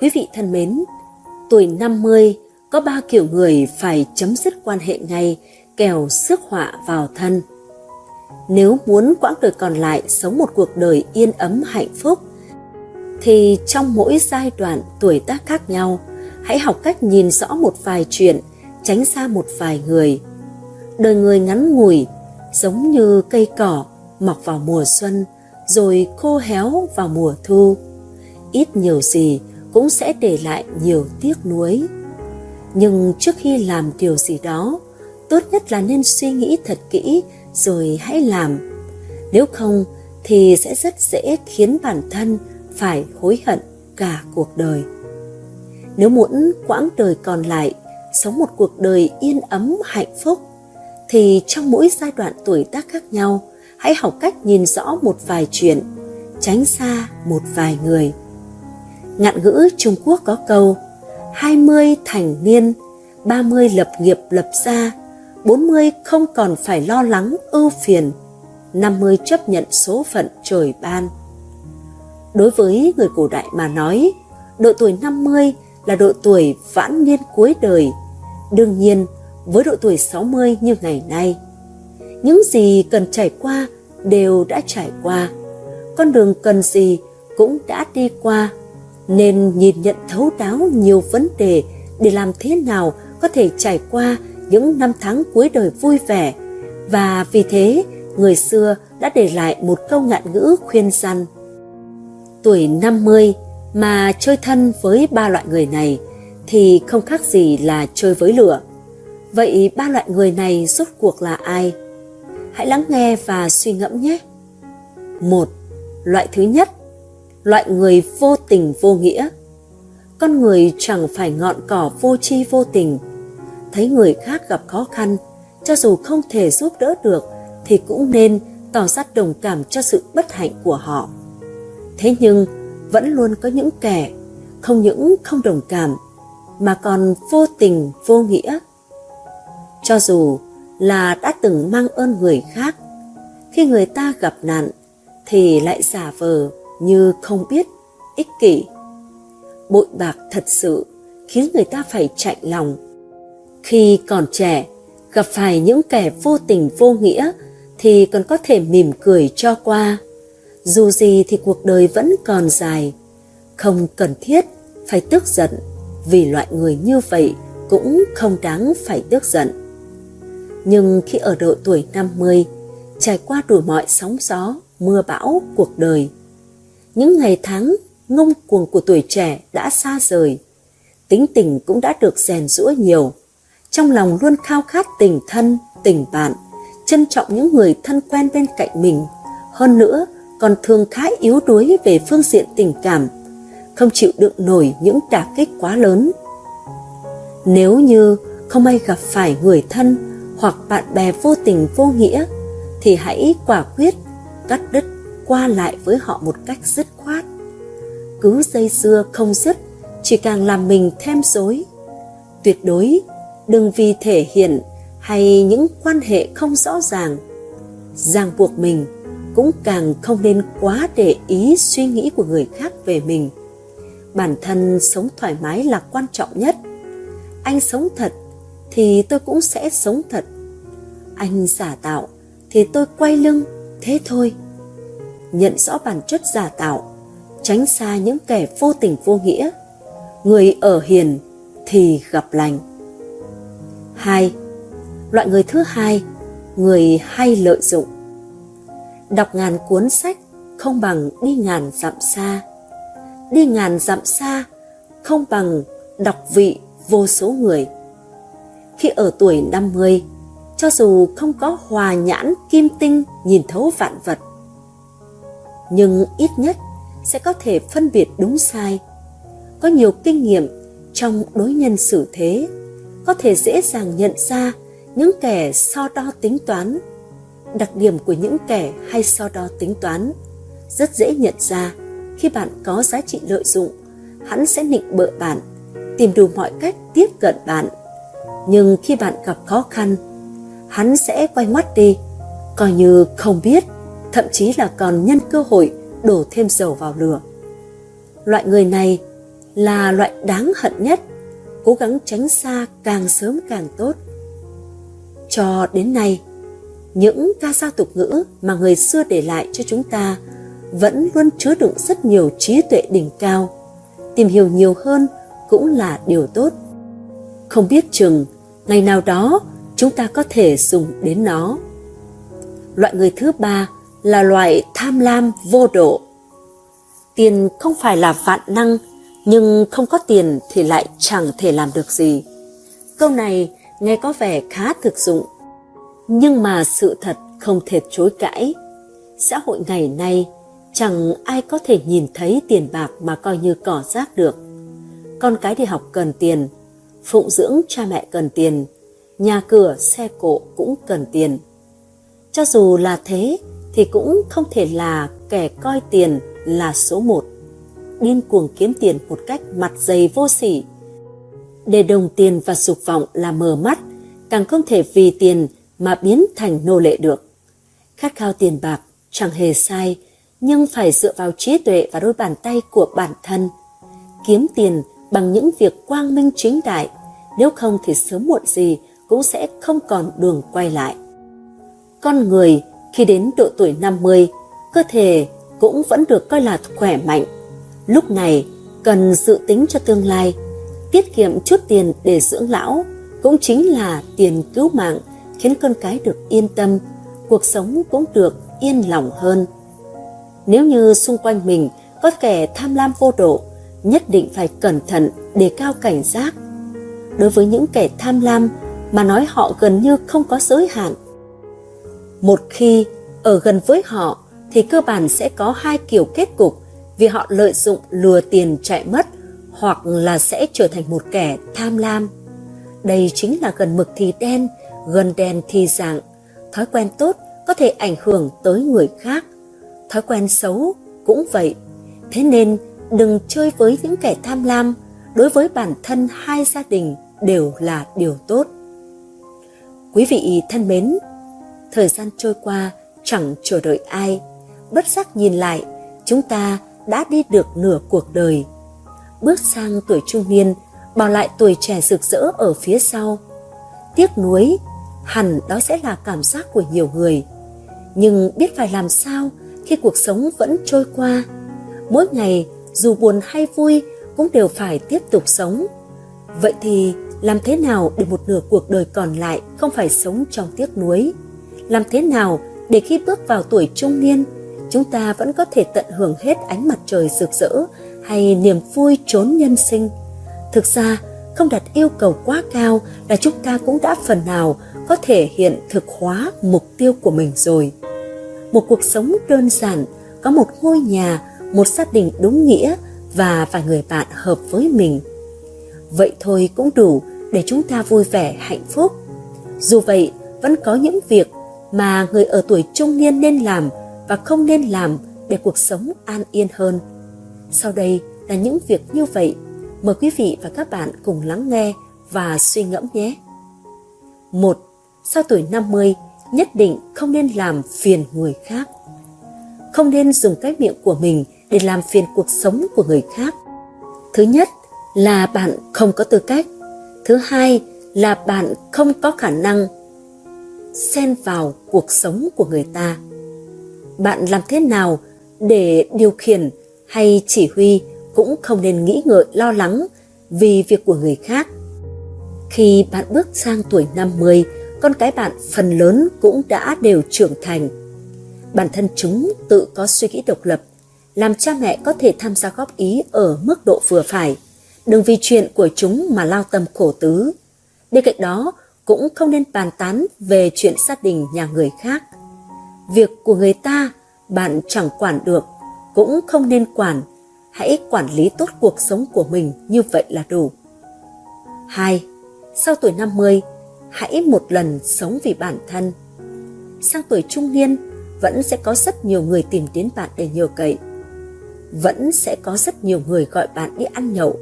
Quý vị thân mến, tuổi 50 có ba kiểu người phải chấm dứt quan hệ ngay kèo sức họa vào thân. Nếu muốn quãng đời còn lại sống một cuộc đời yên ấm hạnh phúc, thì trong mỗi giai đoạn tuổi tác khác nhau, hãy học cách nhìn rõ một vài chuyện, tránh xa một vài người. Đời người ngắn ngủi, giống như cây cỏ mọc vào mùa xuân, rồi khô héo vào mùa thu. Ít nhiều gì cũng sẽ để lại nhiều tiếc nuối. Nhưng trước khi làm điều gì đó, tốt nhất là nên suy nghĩ thật kỹ rồi hãy làm. Nếu không thì sẽ rất dễ khiến bản thân phải hối hận cả cuộc đời. Nếu muốn quãng đời còn lại sống một cuộc đời yên ấm hạnh phúc thì trong mỗi giai đoạn tuổi tác khác nhau hãy học cách nhìn rõ một vài chuyện tránh xa một vài người ngạn ngữ trung quốc có câu 20 thành niên 30 lập nghiệp lập gia 40 không còn phải lo lắng ưu phiền 50 chấp nhận số phận trời ban Đối với người cổ đại mà nói, độ tuổi 50 là độ tuổi vãn niên cuối đời. Đương nhiên, với độ tuổi 60 như ngày nay, những gì cần trải qua đều đã trải qua. Con đường cần gì cũng đã đi qua, nên nhìn nhận thấu đáo nhiều vấn đề để làm thế nào có thể trải qua những năm tháng cuối đời vui vẻ. Và vì thế, người xưa đã để lại một câu ngạn ngữ khuyên răn – tuổi 50 mà chơi thân với ba loại người này thì không khác gì là chơi với lửa. Vậy ba loại người này rốt cuộc là ai? Hãy lắng nghe và suy ngẫm nhé. Một, loại thứ nhất, loại người vô tình vô nghĩa. Con người chẳng phải ngọn cỏ vô tri vô tình. Thấy người khác gặp khó khăn, cho dù không thể giúp đỡ được thì cũng nên tỏ ra đồng cảm cho sự bất hạnh của họ Thế nhưng vẫn luôn có những kẻ không những không đồng cảm mà còn vô tình vô nghĩa. Cho dù là đã từng mang ơn người khác, khi người ta gặp nạn thì lại giả vờ như không biết, ích kỷ. Bội bạc thật sự khiến người ta phải chạy lòng. Khi còn trẻ, gặp phải những kẻ vô tình vô nghĩa thì còn có thể mỉm cười cho qua dù gì thì cuộc đời vẫn còn dài, không cần thiết phải tức giận vì loại người như vậy cũng không đáng phải tức giận. Nhưng khi ở độ tuổi 50, trải qua đủ mọi sóng gió, mưa bão cuộc đời, những ngày tháng ngông cuồng của tuổi trẻ đã xa rời, tính tình cũng đã được rèn rũa nhiều, trong lòng luôn khao khát tình thân, tình bạn, trân trọng những người thân quen bên cạnh mình, hơn nữa còn thường khá yếu đuối về phương diện tình cảm, không chịu đựng nổi những đả kích quá lớn. Nếu như không may gặp phải người thân hoặc bạn bè vô tình vô nghĩa, thì hãy quả quyết cắt đứt qua lại với họ một cách dứt khoát. Cứ dây dưa không dứt, chỉ càng làm mình thêm rối. Tuyệt đối đừng vì thể hiện hay những quan hệ không rõ ràng. Ràng buộc mình cũng càng không nên quá để ý suy nghĩ của người khác về mình. Bản thân sống thoải mái là quan trọng nhất. Anh sống thật thì tôi cũng sẽ sống thật. Anh giả tạo thì tôi quay lưng thế thôi nhận rõ bản chất giả tạo, tránh xa những kẻ vô tình vô nghĩa. Người ở hiền thì gặp lành. Hai, loại người thứ hai, người hay lợi dụng. Đọc ngàn cuốn sách không bằng đi ngàn dặm xa. Đi ngàn dặm xa không bằng đọc vị vô số người. Khi ở tuổi 50 cho dù không có hòa nhãn kim tinh nhìn thấu vạn vật nhưng ít nhất sẽ có thể phân biệt đúng sai. Có nhiều kinh nghiệm trong đối nhân xử thế, có thể dễ dàng nhận ra những kẻ so đo tính toán. Đặc điểm của những kẻ hay so đo tính toán rất dễ nhận ra. Khi bạn có giá trị lợi dụng, hắn sẽ nịnh bợ bạn, tìm đủ mọi cách tiếp cận bạn. Nhưng khi bạn gặp khó khăn, hắn sẽ quay mắt đi, coi như không biết thậm chí là còn nhân cơ hội đổ thêm dầu vào lửa loại người này là loại đáng hận nhất, cố gắng tránh xa càng sớm càng tốt. Cho đến nay, những ca dao tục ngữ mà người xưa để lại cho chúng ta vẫn luôn chứa đựng rất nhiều trí tuệ đỉnh cao. Tìm hiểu nhiều hơn cũng là điều tốt. Không biết chừng, ngày nào đó chúng ta có thể dùng đến nó. Loại người thứ ba là loại tham lam vô độ. Tiền không phải là vạn năng, nhưng không có tiền thì lại chẳng thể làm được gì. Câu này nghe có vẻ khá thực dụng, nhưng mà sự thật không thể chối cãi. Xã hội ngày nay chẳng ai có thể nhìn thấy tiền bạc mà coi như cỏ rác được. Con cái đi học cần tiền, phụng dưỡng cha mẹ cần tiền, nhà cửa, xe cộ cũng cần tiền. Cho dù là thế thì cũng không thể là kẻ coi tiền là số một. Điên cuồng kiếm tiền một cách mặt dày vô sỉ. Để đồng tiền và dục vọng là mờ mắt, càng không thể vì tiền mà biến thành nô lệ được. Khát khao tiền bạc chẳng hề sai, nhưng phải dựa vào trí tuệ và đôi bàn tay của bản thân. Kiếm tiền bằng những việc quang minh chính đại, nếu không thì sớm muộn gì cũng sẽ không còn đường quay lại. Con người khi đến độ tuổi 50, cơ thể cũng vẫn được coi là khỏe mạnh. Lúc này cần dự tính cho tương lai, tiết kiệm chút tiền để dưỡng lão cũng chính là tiền cứu mạng khiến con cái được yên tâm, cuộc sống cũng được yên lòng hơn. Nếu như xung quanh mình có kẻ tham lam vô độ, nhất định phải cẩn thận để cao cảnh giác. Đối với những kẻ tham lam mà nói họ gần như không có giới hạn. Một khi ở gần với họ thì cơ bản sẽ có hai kiểu kết cục vì họ lợi dụng lừa tiền chạy mất hoặc là sẽ trở thành một kẻ tham lam. Đây chính là gần mực thì đen, gần đen thì dạng. Thói quen tốt có thể ảnh hưởng tới người khác. Thói quen xấu cũng vậy. Thế nên đừng chơi với những kẻ tham lam. Đối với bản thân hai gia đình đều là điều tốt. Quý vị thân mến, thời gian trôi qua chẳng chờ đợi ai. Bất giác nhìn lại, chúng ta đã đi được nửa cuộc đời. Bước sang tuổi trung niên, bỏ lại tuổi trẻ rực rỡ ở phía sau. Tiếc nuối, hẳn đó sẽ là cảm giác của nhiều người. Nhưng biết phải làm sao khi cuộc sống vẫn trôi qua. Mỗi ngày, dù buồn hay vui, cũng đều phải tiếp tục sống. Vậy thì làm thế nào để một nửa cuộc đời còn lại không phải sống trong tiếc nuối? Làm thế nào để khi bước vào tuổi trung niên, chúng ta vẫn có thể tận hưởng hết ánh mặt trời rực rỡ hay niềm vui trốn nhân sinh? Thực ra, không đặt yêu cầu quá cao là chúng ta cũng đã phần nào có thể hiện thực hóa mục tiêu của mình rồi. Một cuộc sống đơn giản, có một ngôi nhà, một gia đình đúng nghĩa và vài người bạn hợp với mình. Vậy thôi cũng đủ để chúng ta vui vẻ hạnh phúc. Dù vậy, vẫn có những việc mà người ở tuổi trung niên nên làm và không nên làm để cuộc sống an yên hơn. Sau đây là những việc như vậy. Mời quý vị và các bạn cùng lắng nghe và suy ngẫm nhé. Một, Sau tuổi 50, nhất định không nên làm phiền người khác. Không nên dùng cái miệng của mình để làm phiền cuộc sống của người khác. Thứ nhất là bạn không có tư cách. Thứ hai là bạn không có khả năng xen vào cuộc sống của người ta bạn làm thế nào để điều khiển hay chỉ huy cũng không nên nghĩ ngợi lo lắng vì việc của người khác. Khi bạn bước sang tuổi 50, con cái bạn phần lớn cũng đã đều trưởng thành. Bản thân chúng tự có suy nghĩ độc lập, làm cha mẹ có thể tham gia góp ý ở mức độ vừa phải. Đừng vì chuyện của chúng mà lao tâm khổ tứ. Bên cạnh đó, cũng không nên bàn tán về chuyện gia đình nhà người khác. Việc của người ta bạn chẳng quản được, cũng không nên quản. Hãy quản lý tốt cuộc sống của mình như vậy là đủ. 2. Sau tuổi 50, hãy một lần sống vì bản thân. Sang tuổi trung niên, vẫn sẽ có rất nhiều người tìm đến bạn để nhờ cậy. Vẫn sẽ có rất nhiều người gọi bạn đi ăn nhậu.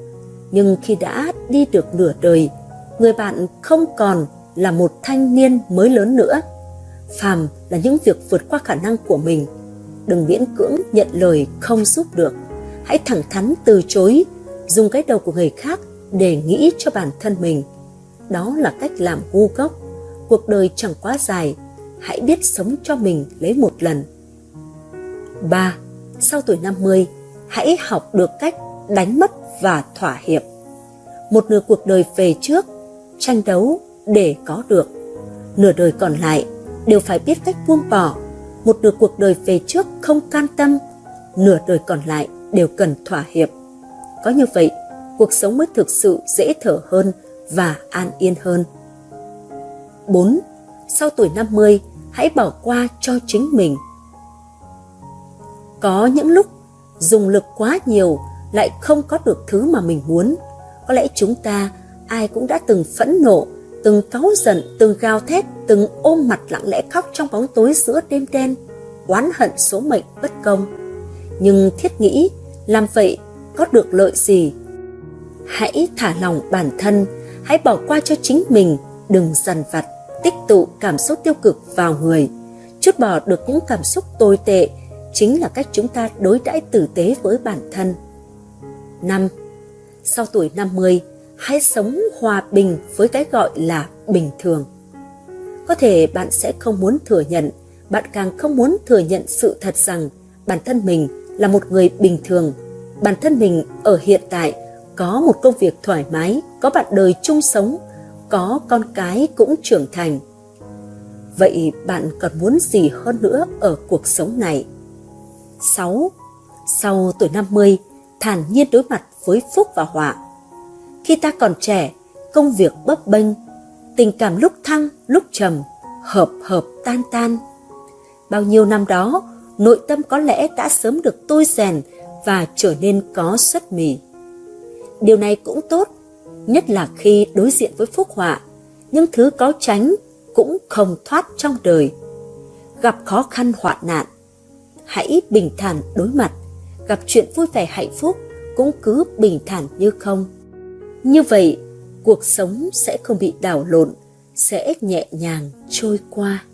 Nhưng khi đã đi được nửa đời, người bạn không còn là một thanh niên mới lớn nữa. Phàm là những việc vượt qua khả năng của mình. Đừng miễn cưỡng nhận lời không giúp được. Hãy thẳng thắn từ chối dùng cái đầu của người khác để nghĩ cho bản thân mình. Đó là cách làm ngu gốc. Cuộc đời chẳng quá dài, hãy biết sống cho mình lấy một lần. 3. Sau tuổi 50, hãy học được cách đánh mất và thỏa hiệp. Một nửa cuộc đời về trước, tranh đấu để có được. Nửa đời còn lại đều phải biết cách buông bỏ. Một nửa cuộc đời về trước không can tâm, nửa đời còn lại đều cần thỏa hiệp. Có như vậy, cuộc sống mới thực sự dễ thở hơn và an yên hơn. 4. Sau tuổi 50, hãy bỏ qua cho chính mình. Có những lúc dùng lực quá nhiều lại không có được thứ mà mình muốn. Có lẽ chúng ta ai cũng đã từng phẫn nộ, từng cáu giận, từng gào thét, từng ôm mặt lặng lẽ khóc trong bóng tối giữa đêm đen, oán hận số mệnh bất công. Nhưng thiết nghĩ, làm vậy có được lợi gì? Hãy thả lòng bản thân, hãy bỏ qua cho chính mình, đừng dằn vặt, tích tụ cảm xúc tiêu cực vào người. Chút bỏ được những cảm xúc tồi tệ chính là cách chúng ta đối đãi tử tế với bản thân. 5. Sau tuổi 50, hãy sống hòa bình với cái gọi là bình thường. Có thể bạn sẽ không muốn thừa nhận, bạn càng không muốn thừa nhận sự thật rằng bản thân mình là một người bình thường. Bản thân mình ở hiện tại có một công việc thoải mái, có bạn đời chung sống, có con cái cũng trưởng thành. Vậy bạn còn muốn gì hơn nữa ở cuộc sống này? 6. Sau tuổi 50, thản nhiên đối mặt với phúc và họa. Khi ta còn trẻ, công việc bấp bênh, tình cảm lúc thăng, lúc trầm, hợp hợp tan tan. Bao nhiêu năm đó, nội tâm có lẽ đã sớm được tôi rèn và trở nên có xuất mì. Điều này cũng tốt, nhất là khi đối diện với phúc họa, những thứ có tránh cũng không thoát trong đời. Gặp khó khăn hoạn nạn, hãy bình thản đối mặt, gặp chuyện vui vẻ hạnh phúc cũng cứ bình thản như không. Như vậy, cuộc sống sẽ không bị đảo lộn, sẽ nhẹ nhàng trôi qua.